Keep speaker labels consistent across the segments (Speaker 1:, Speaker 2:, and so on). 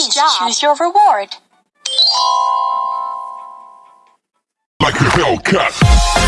Speaker 1: Great job. Choose your reward.
Speaker 2: Like a Hellcat.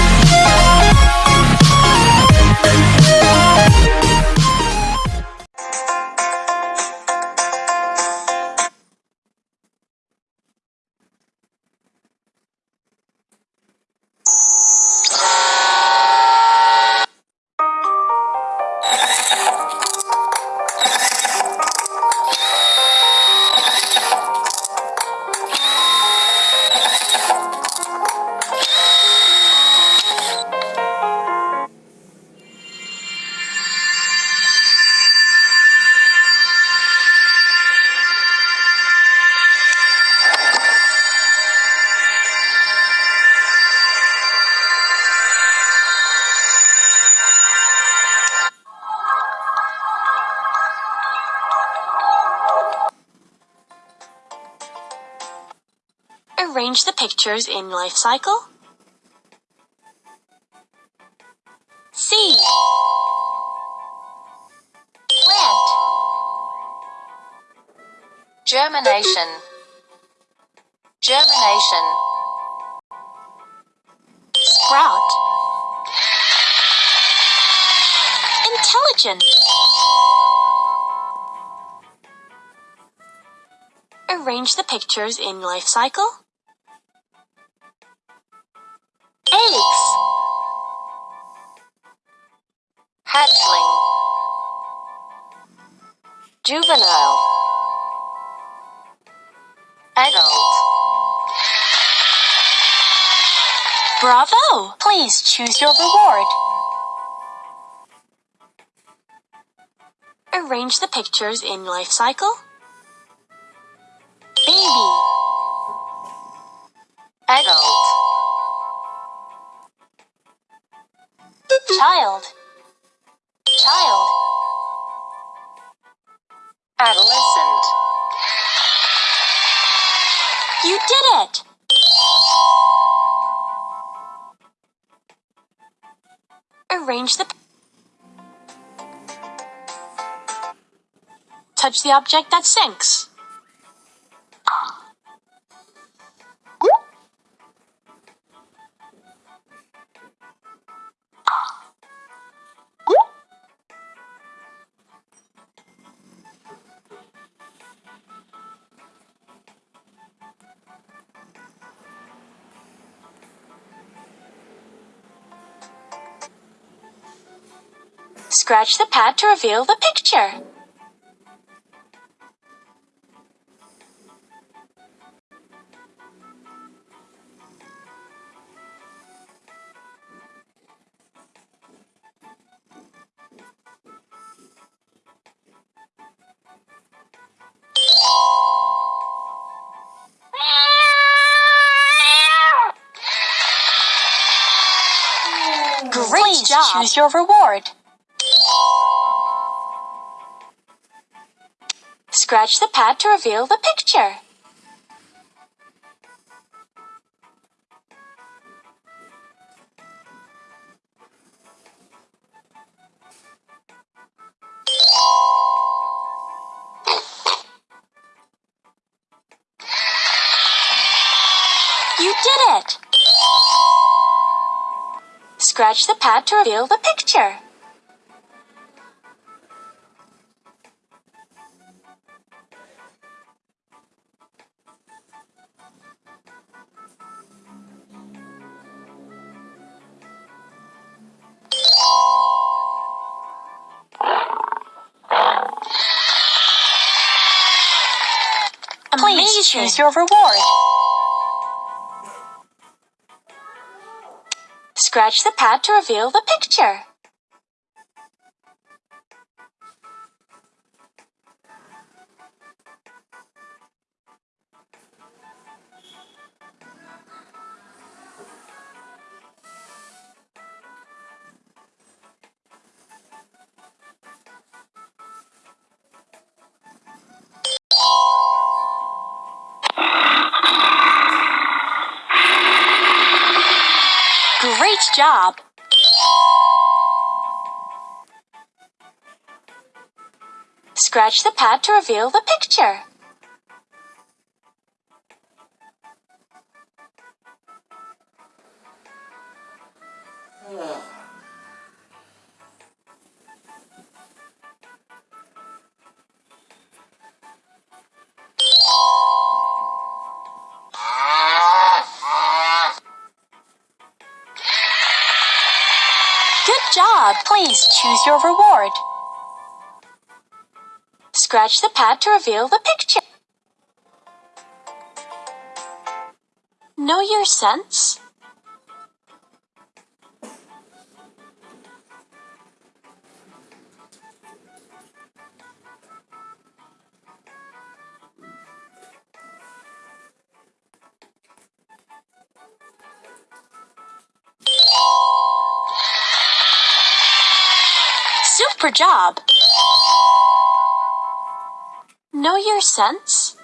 Speaker 1: Arrange the pictures in life cycle. Seed. Plant.
Speaker 3: Germination. Germination.
Speaker 1: Sprout. Intelligent. Arrange the pictures in life cycle. Eggs.
Speaker 3: Hatchling. Juvenile. Adult.
Speaker 1: Bravo! Please choose your reward. Arrange the pictures in life cycle.
Speaker 3: Adolescent.
Speaker 1: You did it! Arrange the. Touch the object that sinks. Scratch the pad to reveal the picture. Great job. Choose your reward. Scratch the pad to reveal the picture. You did it! Scratch the pad to reveal the picture. Please choose your reward. Scratch the pad to reveal the picture. Great job! Scratch the pad to reveal the picture. Job. Please choose your reward. Scratch the pad to reveal the picture. Know your sense? Super job! Know your sense?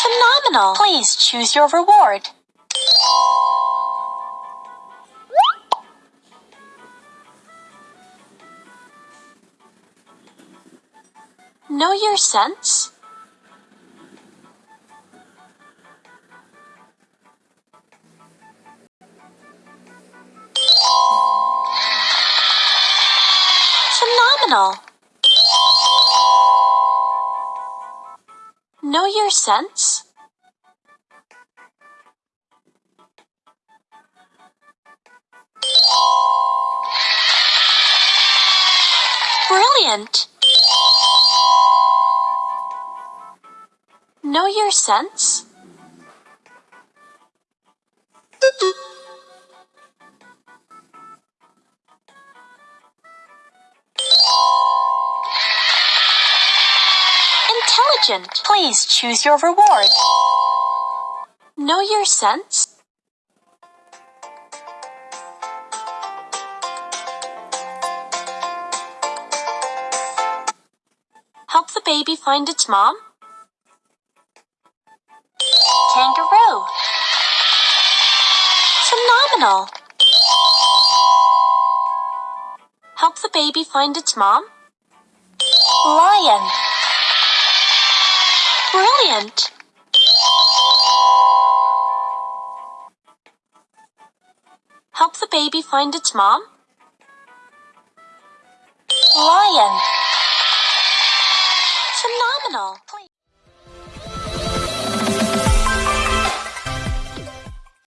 Speaker 1: Phenomenal! Please choose your reward. Know your sense? Phenomenal! Know your sense? Brilliant! Know your sense? Please choose your reward. Know your sense? Help the baby find its mom. Kangaroo. Phenomenal. Help the baby find its mom. Lion. Brilliant. Help the baby find its mom. Lion.